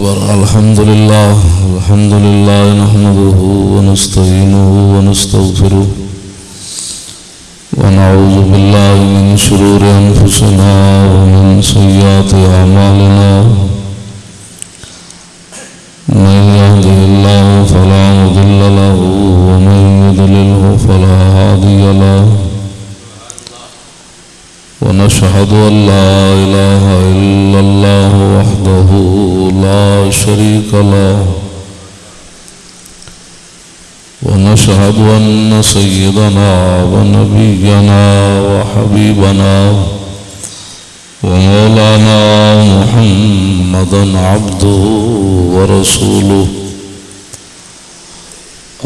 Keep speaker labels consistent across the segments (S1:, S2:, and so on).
S1: أكبر. الحمد لله الحمد لله نحمده ونستعينه ونستغفره ونعوذ بالله من شرور أنفسنا ومن سيئات أعمالنا. من يهده الله فلا مضل له ومن يضلله فلا هادي له. ونشهد أن لا إله إلا الله وحده لا شريك له ونشهد أن سيدنا ونبينا وحبيبنا ومولانا محمدا عبده ورسوله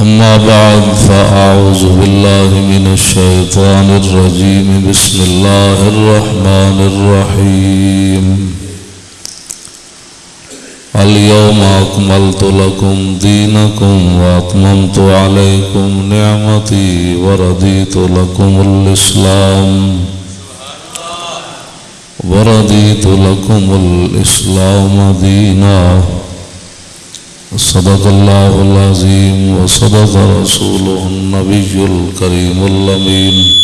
S1: أما بعد فأعوذ بالله من الشيطان الرجيم. بسم الله الرحمن الرحيم. اليوم أكملت لكم دينكم وأتممت عليكم نعمتي ورديت لكم الإسلام. ورديت لكم الإسلام دينا. صدق الله العظيم وصدق رسوله النبي الكريم اللمين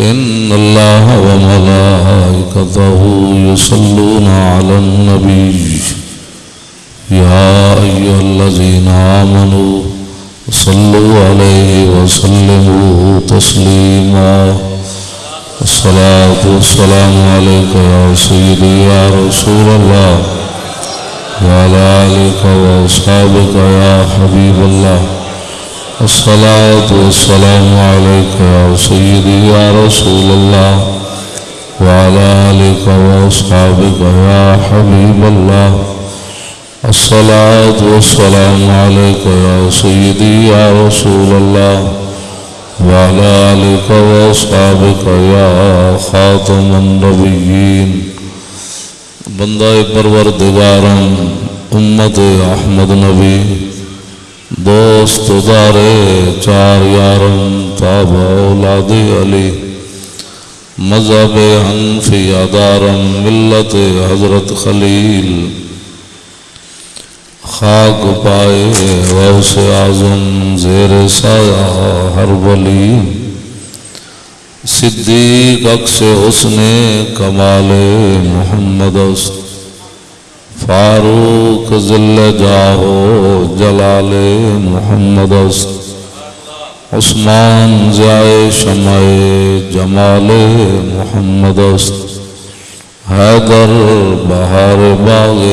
S1: إن الله وملائكته يصلون على النبي. يا أيها الذين آمنوا صلوا عليه وسلموا تسليما. الصلاة والسلام عليك يا سيدي يا رسول الله. وعلى آلك وأصحابك يا حبيب الله. الصلاة والسلام عليك يا سيدي يا رسول الله. وعلى آلك وأصحابك يا حبيب الله. الصلاة والسلام عليك يا سيدي يا رسول الله. وعلى آلك وأصحابك يا خاتم النبيين. بندہ پروردگارم، امت احمد نبی، دوست دارے چار یارم، تاب اولاد علی، مذہب حنفی ادارم، ملت حضرت خلیل، خاک پائے غوث اعظم، زیر سایہ ہر ولی۔ صدیق اکس حسن کمال محمد است. فاروق ذل جاہو جلال محمد است. عثمان جائے شمع جمال محمد است. حیدر بہار باغ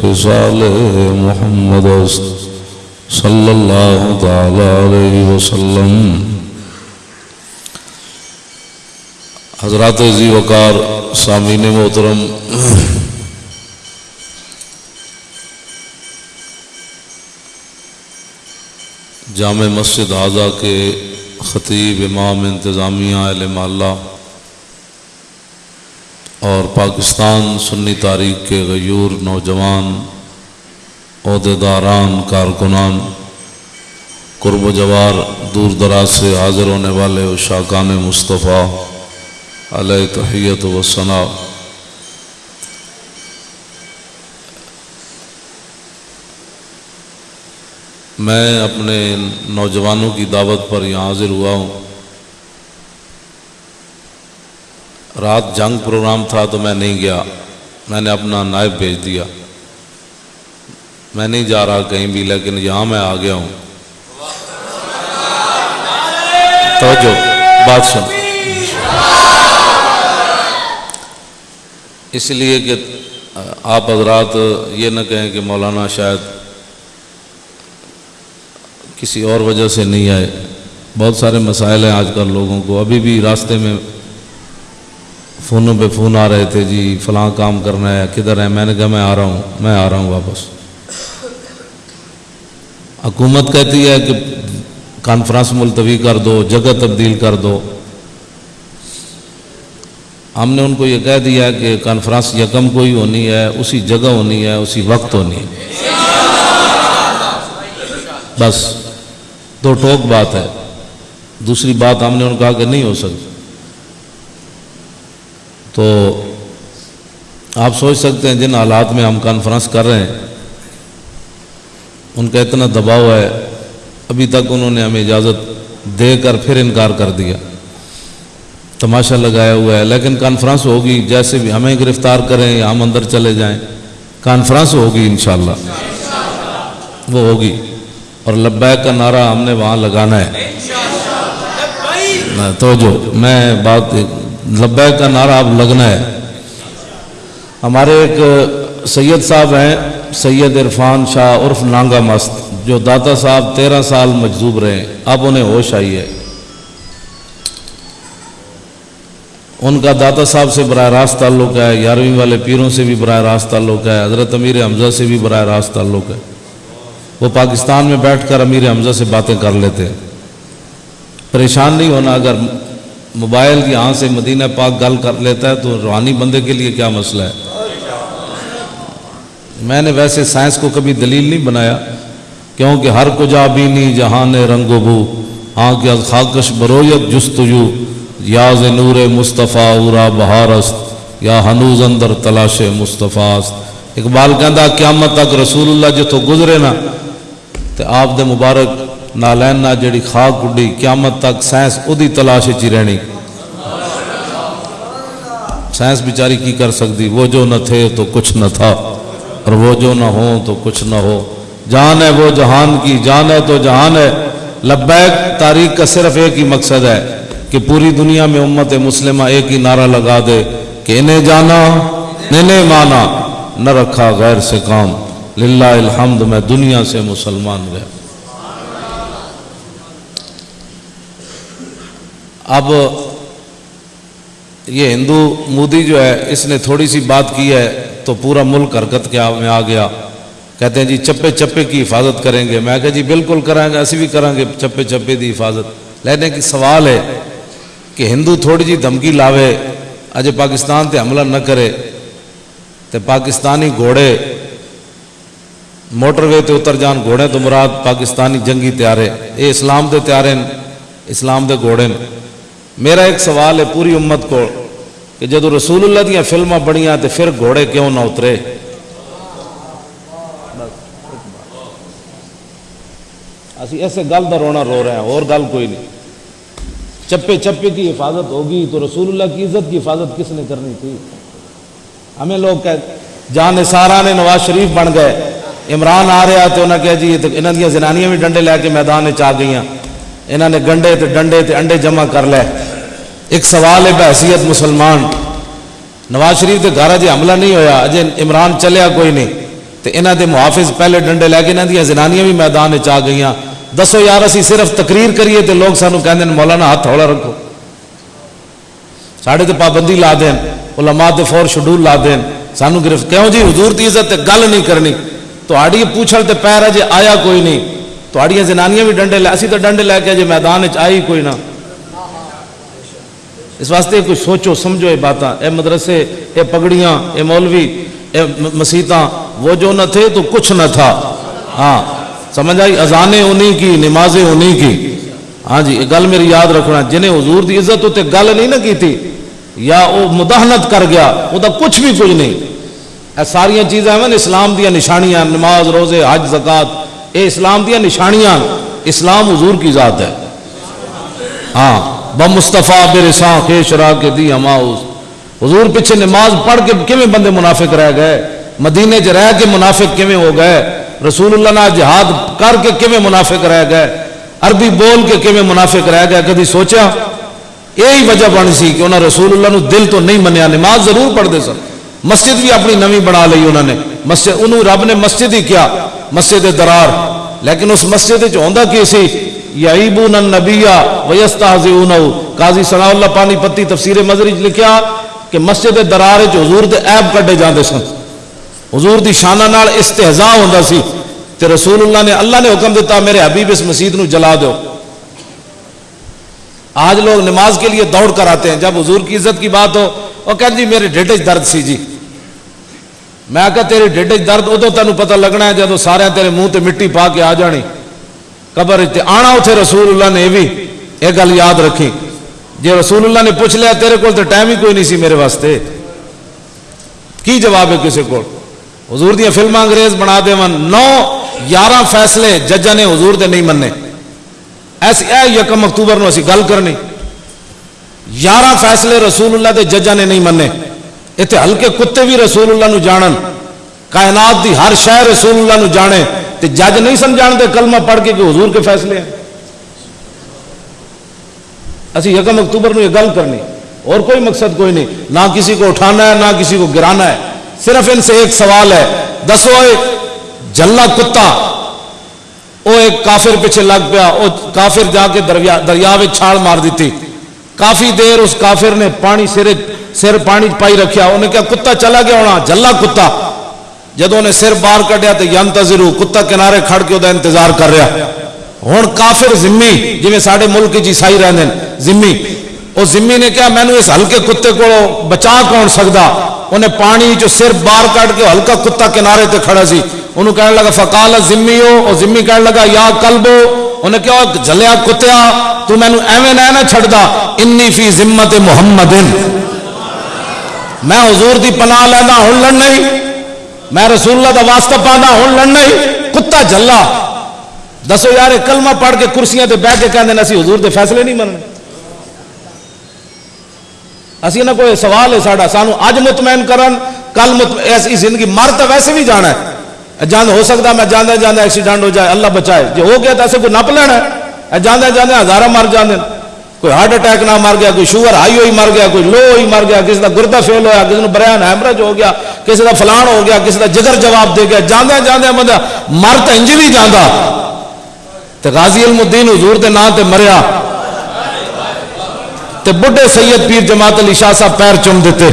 S1: خصال محمد است. صلی اللہ تعالی علیہ وسلم حضرات زی وقار، سامعین محترم۔ جامع مسجد اعضا کے خطیب امام انتظامیہ علم اللہ اور پاکستان سنی تاریخ کے غیور نوجوان، عہدیداران، کارکنان، قرب و جوار، دور دراز سے حاضر ہونے والے اشاکان مصطفیٰ۔ علیہ تحیت و ثناء میں اپنے نوجوانوں کی دعوت پر یہاں حاضر ہوا ہوں۔ رات جنگ پروگرام تھا تو میں نہیں گیا۔ میں نے اپنا نائب بھیج دیا۔ میں نہیں جا رہا کہیں بھی، لیکن یہاں میں آ گیا ہوں۔ توجہ، بات سن۔ اس لیے کہ آپ حضرات یہ نہ کہیں کہ مولانا شاید کسی اور وجہ سے نہیں آئے۔ بہت سارے مسائل ہیں آج کل لوگوں کو۔ ابھی بھی راستے میں فونوں پہ فون آ رہے تھے جی فلاں کام کرنا ہے، کدھر ہے میں نے کہا میں آ رہا ہوں، میں آ رہا ہوں واپس۔ حکومت کہتی ہے کہ کانفرنس ملتوی کر دو، جگہ تبدیل کر دو۔ ہم نے ان کو یہ کہہ دیا کہ کانفرنس یکم کوئی ہونی ہے، اسی جگہ ہونی ہے، اسی وقت ہونی ہے۔ بس، دو ٹوک بات ہے۔ دوسری بات ہم نے ان کہا کہ نہیں ہو سکتی۔ تو
S2: آپ سوچ سکتے ہیں جن حالات میں ہم کانفرنس کر رہے ہیں، ان کا اتنا دباؤ ہے، ابھی تک انہوں نے ہمیں اجازت دے کر پھر انکار کر دیا۔ تماشا لگایا ہوا ہے۔ لیکن کانفرنس ہوگی، جیسے بھی ہمیں گرفتار کریں یا ہم اندر چلے جائیں کانفرنس ہوگی انشاءاللہ۔ وہ ہوگی۔ اور لبیک کا نعرہ ہم نے وہاں لگانا ہے۔ تو جو میں بات، لبیک کا نعرہ اب لگنا ہے۔ ہمارے ایک سید صاحب ہیں، سید عرفان شاہ عرف نانگا مست، جو داتا صاحب تیرہ سال مجذوب رہے۔ اب انہیں ہوش آئی ہے۔ ان کا داتا صاحب سے براہ راست تعلق ہے، یارویں والے پیروں سے بھی براہ راست تعلق ہے، حضرت امیر حمزہ سے بھی براہ راست تعلق ہے۔ وہ پاکستان میں بیٹھ کر امیر حمزہ سے باتیں کر لیتے ہیں۔ پریشان نہیں ہونا، اگر موبائل کی ہاں سے مدینہ پاک گل کر لیتا ہے تو روحانی بندے کے لیے کیا مسئلہ ہے؟ میں نے ویسے سائنس کو کبھی دلیل نہیں بنایا، کیونکہ ہر کجا بینی جہان رنگ و بو ہاں کیا خاکش برویت جستجو۔ یاز نور مصطفیٰ اورا بہارست یا ہنوز اندر تلاش مصطفیٰ اقبال کہندہ قیامت تک رسول اللہ جتو گزرے نا تو آپ دے مبارک نالین نہ جڑی خاک اڈی قیامت تک سائنس ادی تلاش چی رہنی۔ سائنس بیچاری کی کر سکتی وہ جو نہ تھے تو کچھ نہ تھا، اور وہ جو نہ ہو تو کچھ نہ ہو۔ جان ہے وہ جہان کی، جان ہے تو جہان ہے۔ لبیک تاریخ کا صرف ایک ہی مقصد ہے۔ کہ پوری دنیا میں امت مسلمہ ایک ہی نعرہ لگا دے کہ انہیں جانا، انہیں مانا، نہ رکھا غیر سے کام۔ للہ الحمد، میں دنیا سے مسلمان گیا اب یہ ہندو مودی جو ہے، اس نے تھوڑی سی بات کی ہے تو پورا ملک حرکت کے میں آ گیا۔ کہتے ہیں جی چپے چپے کی حفاظت کریں گے۔ میں کہا جی بالکل کریں گے ایسے بھی کریں گے، چپے چپے دی حفاظت۔ لینے کی سوال ہے کہ ہندو تھوڑی جی دھمکی لاوے، اجے پاکستان تے حملہ نہ کرے، تے پاکستانی گھوڑے، موٹر وے تے اتر جان گھوڑے تو مراد پاکستانی جنگی تیارے۔ اے اسلام دے تیارے اسلام دے گھوڑے میرا ایک سوال ہے پوری امت کو، کہ جدو رسول اللہ دیا فلمیں بڑیاں تے پھر گھوڑے کیوں نہ اترے؟ اسی ایسے گل دا رونا رو رہے ہیں، اور گل کوئی نہیں۔ چپے چپے کی حفاظت ہوگی تو رسول اللہ کی عزت کی حفاظت کس نے کرنی تھی؟ ہمیں لوگ کہ جان سارا نے نواز شریف بن گئے، عمران آ رہا تو انہیں کہا جی انہوں دیا زنانیاں بھی ڈنڈے لے کے میدان چاہ گئی انہوں نے گنڈے تے ڈنڈے تے انڈے جمع کر لے۔ ایک سوال ہے، بحثیت مسلمان، نواز شریف کے گھر اجے حملہ نہیں ہویا، اجے عمران چلیا کوئی نہیں۔ تو انہوں دے محافظ پہلے ڈنڈے لے کے انہوں دیا زنانیاں بھی میدان چاہ گئی دسو یار، اسی صرف تقریر کریے تو لوگ سانو کہندے ہیں، مولانا ہاتھ تھوڑا رکھو۔ ساڑھے تے پابندی لا دین، علماء تے فور شڈول لا دین۔ سانو گرفت کیوں جی حضور دی عزت تے گل نہیں کرنی۔ تو آڑی پوچھل تے پیر اجے جی، آیا کوئی نہیں۔ تو آڑیاں زنانیاں بھی ڈنڈے لے، اسی تو ڈنڈے لے کے اجے میدان وچ آئی کوئی نہ۔ اس واسطے کوئی سوچو، سمجھو یہ باتاں۔ اے مدرسے، اے پگڑیاں، اے مولوی، اے مسیتاں، وہ جو نہ تھے تو کچھ نہ تھا۔ ہاں۔ سمجھ آئی؟ اذانیں انہی کی، نمازیں انہی کی۔ ہاں جی گل میری یاد رکھنا، جنہیں حضور دی عزت ہوتے گل نہیں نہ کی تھی، یا وہ مداحنت کر گیا وہ تو کچھ بھی کچھ نہیں۔ اے ساری چیزیں ہیں اسلام دیا نشانیاں، نماز، روزے، حج، زکات، اے اسلام دیا نشانیاں، اسلام حضور کی ذات ہے۔ ہاں بم مصطفیٰ برساں، خیش را کے دی ہماؤس۔ حضور پیچھے نماز پڑھ کے کیویں بندے منافق رہ گئے؟ مدینے چ رہ کے منافق کیویں ہو گئے؟ رسول اللہ نے جہاد کر کے کیویں منافق رہ گئے؟ عربی بول کے کیویں منافق رہ گئے؟ کدی سوچا یہی وجہ بن سی کہ انہوں رسول اللہ نو دل تو نہیں منیا، نماز ضرور پڑھتے سن۔ مسجد بھی اپنی نوی بنا لی انہوں نے۔ مسجد، انہوں رب نے مسجد ہی کیا، مسجد درار۔ لیکن اس مسجد ہوندا کی سی؟ یعیبون النبیہ ویستہزئونہو۔ قاضی ثناء اللہ پانی پتی تفسیر مزری لکھیا کہ مسجد درار جو حضور دے عیب کڈے جاندے سن۔ حضور دی شانہ نال استہزاء ہوندا سی تے رسول اللہ نے اللہ نے حکم دیتا میرے حبیب اس مسجد نو جلا دو آج لوگ نماز کے لیے دوڑ کر آتے ہیں، جب حضور کی عزت کی بات ہو، وہ کہتے جی میرے ڈیڈ درد سی جی۔ میں کہا تیرے ڈیڈ درد ادو تینوں پتہ لگنا ہے جب سارے تیرے منہ تے مٹی پا کے آ جانی۔ قبر تے آنا اتنے رسول اللہ نے، یہ بھی یہ گل یاد رکھی۔ جی رسول اللہ نے پوچھ لیا، تیرے کو ٹائم ہی کوئی نہیں سی میرے واسطے۔ کی جواب ہے کسی کو حضور دیا فلما انگریز بنا دے من نو یارہ فیصلے ججا نے حضور دے نہیں مننے۔ ایسی اے یکم اکتوبر نو اسی گل کرنی۔ یارہ فیصلے رسول اللہ دے ججا نے نہیں مننے۔ اتنے ہلکے کتے بھی رسول اللہ نو جانن۔ کائنات دی ہر شہر رسول اللہ نو جانے۔ تے جج نہیں سمجھان دے کلمہ پڑھ کے کہ حضور کے فیصلے ہیں۔ اسی یکم اکتوبر نو یہ گل کرنی۔ اور کوئی مقصد کوئی نہیں۔ نہ کسی کو اٹھانا ہے، نہ کسی کو گرانا ہے۔ صرف ان سے ایک سوال ہے۔ دسو جلا کتا۔ وہ ایک کافر پیچھے لگ پیا وہ کافر جا کے دریا دریا چھاڑ مار دیتی۔ کافی دیر اس کافر نے پانی سر سر پانی پائی رکھیا۔ انہیں کہا، کتا چلا گیا ہونا جلا کتا۔ جدو نے سر باہر کٹیا تو ینتظر کتا کنارے کھڑ کے وہ انتظار کر رہا۔ ہوں کافر زمی جی سارے ملک چ عیسائی رہتے ہیں زمی وہ زمی نے کہا مینو اس ہلکے کتے کو بچا کون سکتا؟ انہیں پانی جو سر باہر کٹ کے ہلکا کتا کنارے تے کھڑا سی۔ انہوں کہنے لگا، فقال زمی ہو۔ اور زمی کہنے لگا، یا کلبو انہیں کہا جلیا کتیا، تو مینو ایویں نہ نہ چھڑدا۔ انی فی ذمت محمد۔ میں حضور دی پناہ لینا ہوں لڑ نہیں۔ میں رسول اللہ دا واسطہ پانا ہوں لڑ نہیں۔ کتا جلا دسو یار کلمہ پڑھ کے کرسیاں تے بہ کے کہندے اسی حضور دے فیصلے نہیں مننے۔ اسی نہ کوئی سوال ہے ساڈا، سانو اج مطمئن کرن، کل مطمئن ایسی زندگی مر تو ویسے بھی جانا ہے۔ جان ہو سکتا میں جانا جانا ایکسیڈنٹ ہو جائے، اللہ بچائے۔ جو ہو گیا تو ایسے کوئی نپ لینا ہے۔ جانا جانا ہزارہ مر جانے کوئی ہارٹ اٹیک نہ مر گیا، کوئی شوگر ہائی ہوئی مر گیا، کوئی لو ہوئی مر گیا، کسی کا گردہ فیل ہوا کسی نے بریان ہیمرج ہو گیا، کسی کا فلان ہو گیا، کسی کا جگر جواب دے گیا۔ جانا جانا بندہ مر تو انج بھی جانا تو غازی علم الدین حضور دے نام تے مریا۔ تے بڑھے سید پیر جماعت علی شاہ صاحب پیر چم دیتے۔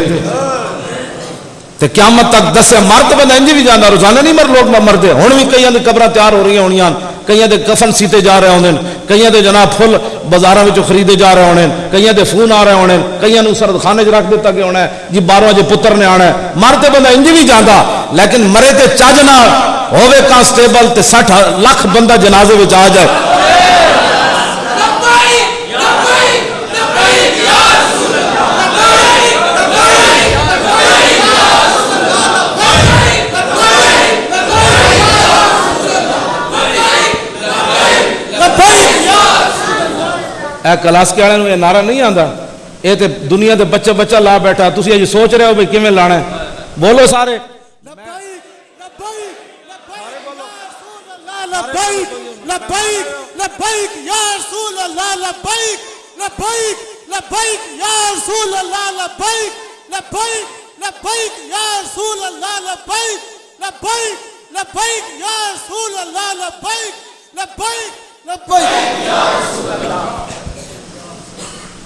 S2: تے قیامت تک دسے مرد بندہ انج بھی جانا روزانہ نہیں مر، لوگ مردے۔ ہوں بھی کئی دے قبر تیار ہو رہی ہونی کئی دے کفن سیتے جا رہے ہونے کئی دے جناب پھل بازار میں خریدے جا رہے ہونے کئی دے فون آ رہے ہونے کئی نو سرد خانے چ رکھ دیتا گیا ہونا ہے۔ جی بارہ جے پتر نے آنا ہے۔ مرتے بندہ انج بھی جانا لیکن مرے تے چج نہ ہوے کانسٹیبل تے سٹھ لاکھ بندہ جنازے میں آ جائے۔ اے کلاسکے والے یہ نعرہ نہیں آتا یہ تو دنیا دے بچے بچہ لا بیٹھا تھی اجی سوچ رہے ہو بھائی کیون لانا ہے بولو سارے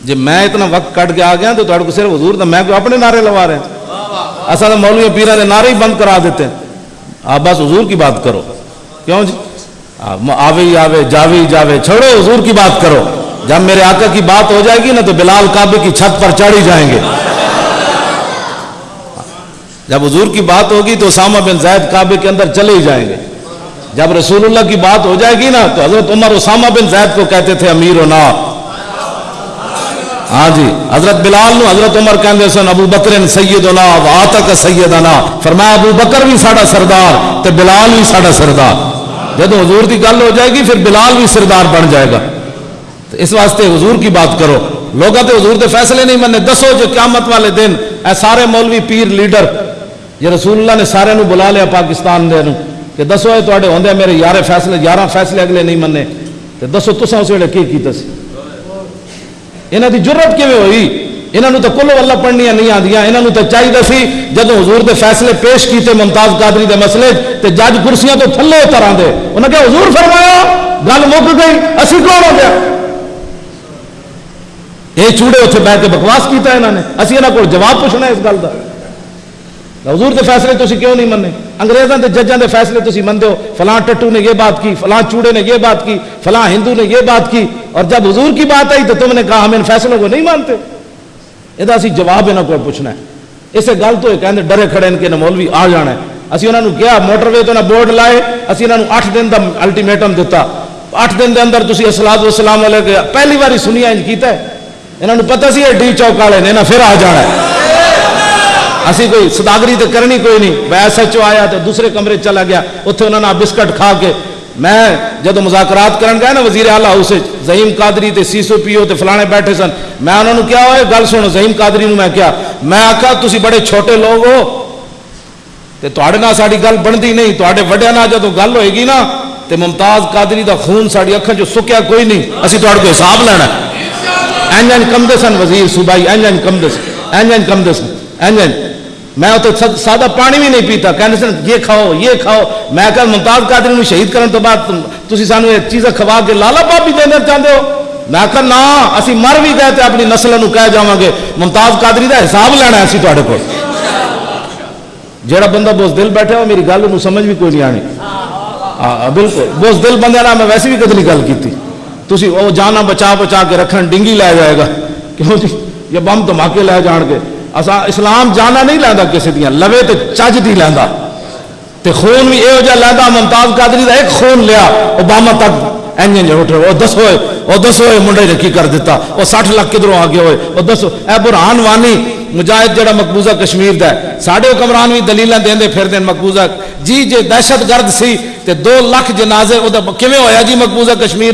S2: جی میں اتنا وقت کٹ کے آ گیا تو تھوڑے کو صرف حضور دا میں کوئی اپنے نعرے لوا رہے ہیں۔ اصل تو مولوی پیرا نے نعرے ہی بند کرا دیتے ہیں۔ آپ بس حضور کی بات کرو۔ کیوں جی؟ آوے ہی آوے، جاوے ہی جاوے، چھوڑو، حضور کی بات کرو۔ جب میرے آقا کی بات ہو جائے گی نا تو بلال کعبے کی چھت پر چڑھ ہی جائیں گے۔ جب حضور کی بات ہوگی تو اسامہ بن زید کعبے کے اندر چلے ہی جائیں گے۔ جب رسول اللہ کی بات ہو جائے گی نا تو حضرت عمر اسامہ بن زید کو کہتے تھے، امیر و نا ہاں جی حضرت بلال نو حضرت عمر کہندے سن، ابو بکر سیدنا و آتک سیدنا۔ فرمایا، ابو بکر بھی ساڑا سردار تے بلال بھی ساڑا سردار۔ جب حضور دی گل ہو جائے گی، پھر بلال بھی سردار بن جائے گا۔ تو اس واسطے حضور کی بات کرو۔ لوگ تے حضور دے فیصلے نہیں مننے، دسو جو قیامت والے دن اے سارے مولوی پیر لیڈر، یہ رسول اللہ نے سارے نو بلا لیا پاکستان دے نو۔ کہ دسو اے تواڈے ہوندے میرے یارے فیصلے یارہ فیصلے اگلے نہیں مننے۔ تے دسو تساں اس ویلے کی کیتا سی؟ یہاں کی ضرورت کیون ہوئی یہاں تو کلو والا پڑھنیا نہیں آدیا یہاں تو چاہیے سی جب حضور دے فیصلے پیش کیتے ممتاز قادری دے مسئلے تے جج کرسیاں تو تھلے اتر آتے انہیں کہا حضور فرمایا گل مک گئی اسی کون ہو گیا یہ چوڑے اتنے بہ کے بکواس کیتا انہوں نے اسی یہاں کو جواب پوچھنا اس گل کا حضور دے فیصلے تھی کیوں نہیں مننے انگریزوں کے ججوں کے فیصلے تھی منتے ہو، فلاں ٹٹو نے یہ بات کی، فلاں چوڑے نے یہ بات کی، فلاں ہندو نے یہ بات کی، اور جب حضور کی بات آئی تو تم نے کہا ہم ان فیصلوں کو نہیں مانتے۔ یہ اسی جواب یہاں کو پوچھنا ہے۔ اسے گل تو کہتے ڈرے کھڑے ان کے مولوی آ جانا ہے۔ اسی انہوں نے کیا موٹر وے تو بورڈ لائے، اسی انہوں نے اٹھ دن کا الٹیمیٹم دیتا اٹھ دن کے اندر تھی اسلاد وسلام والے پہلی بار سنیا انج کیتا ہے۔ انہوں نے پتا سی ڈی چوک والے نے پھر آ جانا ہے۔ اسی کوئی صداگری تو کرنی کوئی نہیں۔ میں ایس ایچ او آیا تو دوسرے کمرے چلا گیا۔ اتھے انہوں نے بسکٹ کھا کے میں جدو مذاکرات کرن گیا نا وزیر اعلیٰ ہاؤس زہیم قادری تے سی سو پی او تے فلانے بیٹھے سن۔ میں انہوں نے کیا ہوئے؟ گل سنو زہیم قادری نو میں کیا۔ میں آکھا، تسی بڑے چھوٹے لوگ ہو۔ تے تواڈے گل بندی نہیں۔ تواڈے وڈیاں جب گل ہوئے گی نا، تے ممتاز قادری دا خون ساری اکھا جو سکیا کوئی نہیں۔ اسی تواڈے کو حساب لینا ہے۔ این این کم دے سن وزیر صوبائی این این کم دے سن۔ این این کم دے سن۔ این میں تو سادہ پانی بھی نہیں پیتا۔ کہنے سے یہ کھاؤ یہ کھاؤ۔ میں کہا، ممتاز قادری نو شہید کرنے تو بعد تسی سانو یہ چیزاں کھوا کے لالا پاپ بھی دینا چاہتے ہو؟ میں کہا نا اسی مر بھی گئے تھے اپنی نسل نو کہہ جاواں گے۔ ممتاز قادری دا حساب لینا ہے اسی تواڈے کول۔ جیڑا بندہ بہت دل بیٹھا ہو میری گل نو سمجھ بھی کوئی نہیں آنی۔ ہاں بالکل۔ بوز دل بندے نا میں ویسے بھی کدی گل کیتی۔ تسی او جانا بچا بچا کے رکھن، ڈنگی لے جائے گا۔ کیوں جی؟ یہ بم دھماکے لے جان کے اسلام جانا نہیں لگتا کسی دیا لوے تو چج دیں لا خون بھی یہ لوگ ممتاز قادری کا ایک خون لیا، اوباما تک انجن جو جی اٹھے وہ دسوائے منڈے نے کی کر دیتا وہ سٹ لاکھ کدھرو آ گئے ہوئے وہ
S3: دسو اے برحان وانی، مجاہد جڑا مقبوضہ کشمیر
S2: دا
S3: ہے۔ سارے حکمران بھی
S2: دلیل دے پھر دین مقبوضہ۔ جی جی دہشت گرد دو لکھ جنازے وہ کیوں ہوا جی مقبوضہ کشمیر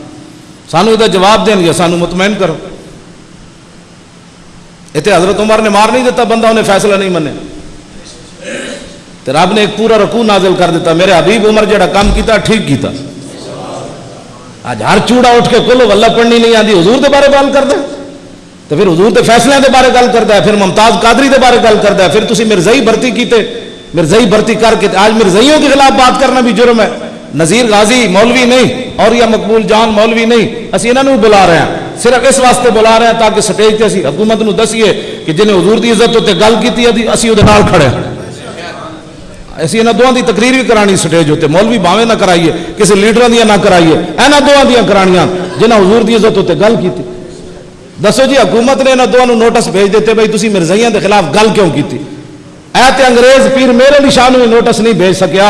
S2: سانو یہ جواب دین گے، سانو مطمئن کرو۔ اتنے حضرت عمر نے مار نہیں دیتا، بندہ انہیں فیصلہ نہیں منے۔ تو رب نے ایک پورا رکوع نازل کر دیتا، میرے حبیب عمر جڑا کام کیتا، ٹھیک کیتا۔ آج ہر چوڑا اٹھ کے کلو واللہ پڑھنی نہیں آتی حضور دے بارے گل کرتا تو پھر حضور دے فیصلے دے بارے گل کر ہے، پھر ممتاز قادری دے بارے گل کر ہے۔ پھر تسی مرزائی بھرتی کیتے مرزائی بھرتی کر کے، آج مرزائیوں کے خلاف بات کرنا بھی جرم ہے۔ نظیر غازی، مولوی نہیں۔ اور یہ مقبول جان مولوی نہیں، اسی انہوں بلا رہے ہیں۔ صرف اس واسطے بلا رہے ہیں تاکہ سٹیج تے اسی حکومت نو دسیے کہ جنہیں حضور دی عزت تے گل کیتی ہے، اسی وہ نال کھڑے ہیں۔ اسی انہاں دوہاں دی تقریر بھی کرانی سٹیج تے، مولوی باویں نہ کرائیے، کسی لیڈراں دیاں نہ کرائیے، انہاں دوہاں دیا کرانیاں جنہاں حضور دی عزت تے گل کیتی۔ دسو جی حکومت نے انہاں دوہاں نوٹس بھیج دیتے بھئی تسی مرزائیاں دے خلاف گل کیوں کیتی؟ اے تے انگریز پیر میرے نشان میں نوٹس نہیں بھیج سکیا۔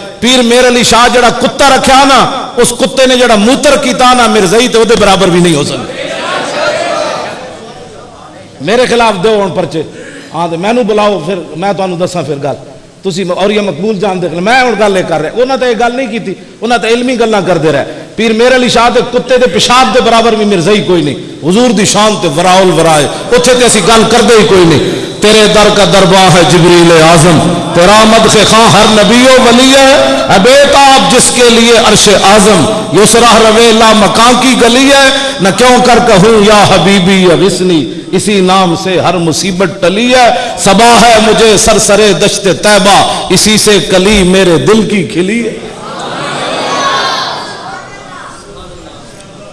S2: پیر میر علی شاہ جڑا کتا رکھیا نا، اس کتے نے جڑا موتر کیتا نا مرزئی تو دے برابر بھی نہیں ہو سکتا میرے خلاف دو ہوں پرچے۔ ہاں تو مینو بلاؤ پھر، میں تو انو دسا پھر گال تسی اور یہ مقبول جان دیکھ لیں میں ہوں گال لے کر رہا انہوں نے ایک گال نہیں کی تھی انہوں نے علمی گلنا کر دے رہے۔ پیر میرے علی شاہ دے کتے دے پیشاب دے برابر بھی مرزا کوئی نہیں۔ حضور دی شان تے وراول ورائے اتھے تے اسی گل کردے ہی کوئی نہیں۔ تیرے در کا درباہ ہے جبریل اعظم۔ تیرا مد سے خان ہر نبی و ولی ہے۔ ابے آپ جس کے لیے عرش اعظم۔ یسرہ رویلا مکان کی گلی ہے۔ نہ کیوں کر کہوں، یا حبیبی یا وسنی اسی نام سے ہر مصیبت ٹلی ہے۔ سبا ہے مجھے سرسرے دشت طیبہ۔ اسی سے کلی میرے دل کی کھلی ہے۔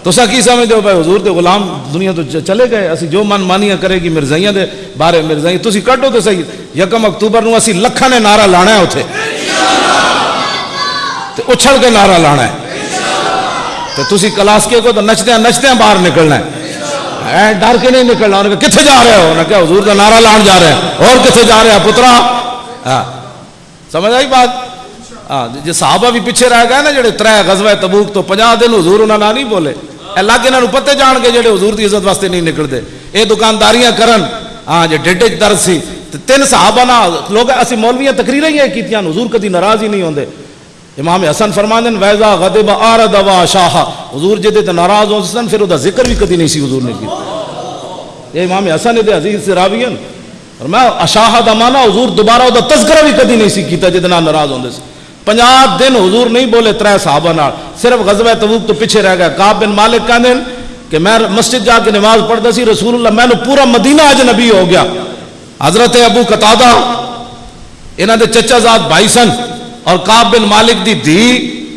S2: تو سا کی سمجھتے ہو بھائی، حضور دے غلام دنیا تو چلے گئے، اسی جو من مانیاں کرے گی، مرزائیاں دے بارے مرزائی تسی کٹو تو صحیح، یکم اکتوبر نو اسی لکھاں نے نعرہ لانا ہے اوتھے۔ تے اچھل کے نعرہ لانا ہے۔ تے تسی کلاسکے کو تو نچتے ہیں باہر نکلنا ہے۔ اے، ڈر کے نہیں نکلنا۔ انہوں نے کتھے جا رہے ہو؟ نہ کہا، حضور دا نعرہ لان جا رہے ہیں۔ اور کتھے جا رہے ہیں، پترا؟ ہاں۔ سمجھ آئی بات؟ جی صحابہ بھی پیچھے رہ گئے نا، جڑے ترے غزوہ تبوک تو 50 دن حضور انہوں نال نہیں بولے۔ اللہ کے انہاں پتے جان کے جڑے حضور دی عزت واسطے نہیں نکلدے۔ اے دکانداریاں کرن۔ ہاں جی ڈیڈ وچ درد سی تین صحابہ نا لوگ اسی مولویاں تقریراں ہی کیتیاں حضور کدی ناراض ہی نہیں ہوندے۔ امام حسن فرماندن ویزا غدب آرد و شاہ حضور جدے تو ناراض ہون سن، پھر او دا ذکر بھی کدی نہیں سی حضور نے کی یہ امام حسن دے عزیز سے راوی ہیں فرمایا اشاہ دا مانا حضور دوبارہ او دا تذکرہ بھی کدی نہیں سی کیتا جدنا ناراض ہوندے سن۔ پنجاب دن حضور نہیں بولے ترے صحابہ نال، صرف غزوہ تبوک تو پیچھے رہ گیا کعب بن مالک کا دن کہ میں مسجد جا کے نماز پڑھتا سی، رسول اللہ میں نے پورا مدینہ آج نبی ہو گیا۔ حضرت ابو قتادہ انہاں دے چچا زاد بھائی سن اور کعب بن مالک دی دی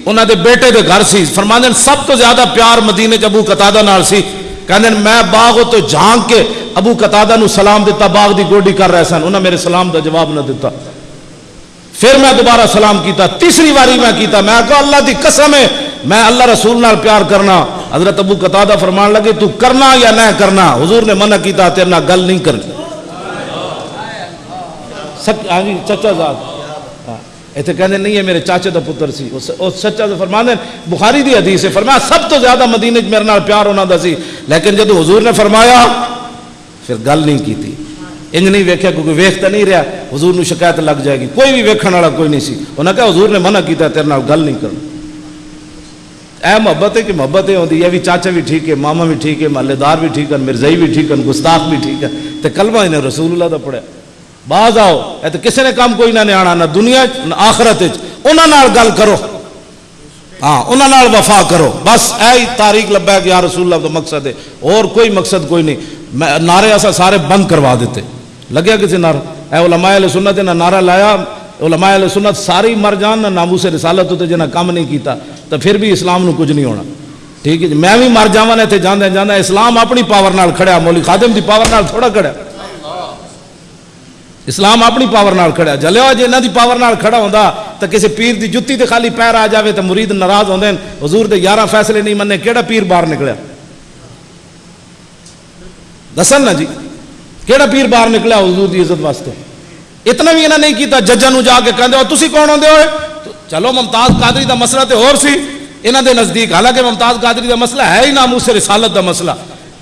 S2: انہاں دے بیٹے دے گھر سی۔ فرماندے سب تو زیادہ پیار مدینہ چ ابو قتادہ نال سی۔ کہندے میں باغ تو جھانک کے ابو قتادہ نو سلام دیتا، باغ دی گوڈی کر رہے سن۔ انہاں میرے سلام دا جواب نہ دیتا۔ پھر میں دوبارہ سلام کیتا، تیسری واری میں کیتا، میں کہا، اللہ دی قسم ہے، میں اللہ رسول نال پیار کرنا۔ حضرت ابو قطع فرمان لگے، تو کرنا یا نہ کرنا؟ حضور نے منع کیتا، تیرے نہ گل نہیں کرنی۔ سچ ہاں جی چچا ذات ہاں، ایتھے کہنے نہیں ہے، میرے چاچے دا پتر سی۔ او سچا تو فرما دیں بخاری دی حدیث ہے، فرمایا، سب تو زیادہ مدینے میرے نال پیار ہونا دا سی۔ لیکن جدو حضور نے فرمایا، پھر گل نہیں کیتی۔ ਇੰਜ ਨਹੀਂ ਵੇਖਿਆ ਕਿਉਂਕਿ ਵੇਖ ਤਾਂ ਨਹੀਂ ਰਿਹਾ ਹਜ਼ੂਰ ਨੂੰ ਸ਼ਿਕਾਇਤ ਲੱਗ ਜਾਏਗੀ ਕੋਈ ਵੀ ਵੇਖਣ ਵਾਲਾ ਕੋਈ ਨਹੀਂ ਸੀ ਉਹਨਾਂ ਕਹਾ حضور نے منع ਕੀਤਾ تیرے ਨਾਲ گل نہیں کرنا اے محبت ہے کہ محبت ہے ہوتی ہے بھی چاچا بھی ٹھیک ہے ماما بھی ٹھیک ہے محلے دار بھی ٹھیک ہے مرزائی بھی ٹھیک ہے گستاخ بھی ٹھیک ہے تو کلمہ انہیں رسول اللہ دا پڑھیا باز آؤ اے تو کسے نے کام کوئی نہ آنا نہ دنیا نہ آخرت انہوں نے گل کرو ہاں انہوں نے وفا کرو بس اے تاریخ لبا کہ یا رسول اللہ دا مقصد ہے اور کوئی مقصد کوئی نہیں نعرے ایسا سارے بند کروا دیتے لگیا کسی نعرہ اے علماء علیہ سنت نے نعرہ لایا، علماء علیہ سنت ساری مر جان، نہ ناموس رسالت ہوتے جنہا کام نہیں کیتا، تو پھر بھی اسلام نو کچھ نہیں ہونا۔ ٹھیک ہے جی میں بھی مر جاواں تے جاندے جاندے اسلام اپنی پاور نال کھڑیا، مولی خادم دی پاور نال تھوڑا کھڑیا۔ اسلام اپنی پاور نال کھڑیا۔ جلیا جی انہاں دی پاور نال کھڑا ہوندا تا کسی پیر دی جتی دی خالی پیر آ جاوے تا مرید ناراض دیں حضور دے یارہ فیصلے نہیں مننے، کیڑا پیر باہر نکلیا؟ دسن نا جی۔ کیڑا پیر باہر نکلا حضور دی عزت واسطے؟ اتنا بھی انہاں نہیں کیتا، ججاں نو جا کے کہندے او تسی کون ہوندے ہوئے؟ چلو، ممتاز قادری دا مسئلہ تے اور سی۔ انہاں دے نزدیک، حالانکہ ممتاز قادری دا مسئلہ ہے ہی ناموس رسالت دا مسئلہ۔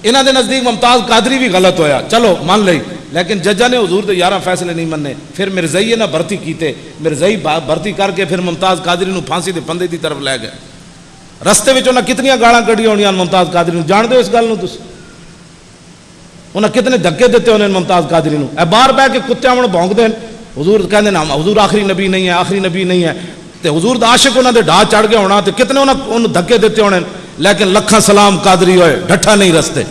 S2: انہاں دے نزدیک ممتاز قادری بھی غلط ہویا۔ چلو، مان لئی۔ لیکن ججا نے حضور دے یارہ فیصلے نہیں مننے۔ پھر مرزئی نہ بھرتی کیتے۔ مرزئی بھرتی کر کے پھر ممتاز قادری نو پھانسی دے پندے دی طرف لے گئے۔ رستے وچ انہاں کتنیاں گالاں کڈیاں ہونیاں ممتاز قادری نو؟ جان دے اس گل نو تسی؟ انہیں کتنے دھکے دیتے انہیں ممتاز قادری نو اے بار بہ کے کتے آمن بونک دین حضور کہندے نا حضور آخری نبی نہیں ہے، آخری نبی نہیں ہے۔ تے حضور دا عاشق انہاں دے ڈا چڑھ گئے ہونا تے کتنے انہاں دھکے دیتے ہونے لیکن لکھا سلام قادری ہوئے، ڈھٹھا نہیں رستے۔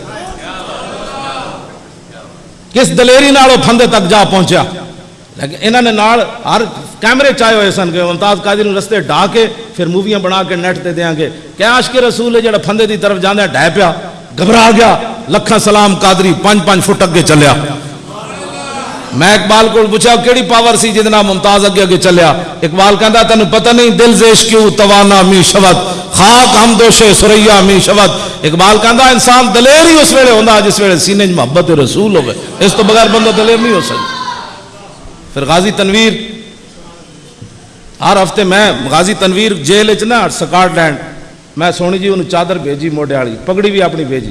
S2: کس دلیری نال وہ پھندے تک جا پہنچیا؟ لیکن انہاں نے نال ہر کیمرے چائے ہوئے سن کہ ممتاز قادری نو رستے ڈا کے پھر موویاں بنا کے نیٹ تے دیاں گے کہ عاشق رسول ہے جڑا فندے دی طرف جانے ہے؟ پیا، گھبرا گیا۔ لکھا سلام قادری پانچ پانچ فٹ اگے چلیا۔ میں اقبال کو پوچھا، کیڑی پاور سی جتنا ممتاز اگے اگے چلیا؟ اقبال کہندا تینو پتہ نہیں، دل زیش کیو توانا می شوت خاک ہم دوشے، سریا می شوت اقبال کہندا، انسان دلیر ہی اس ویلے ہوندا، جس ویلے سینے وچ محبت رسول ہوے اس تو بغیر بندہ دلیر نہیں ہو سکدا۔ پھر غازی تنویر، ہر ہفتے میں غازی تنویر جیل وچ نہ، سکاٹ لینڈ، میں سونی جی انہوں چادر بھیجی موڑے والی، پگڑی بھی اپنی بھیجی۔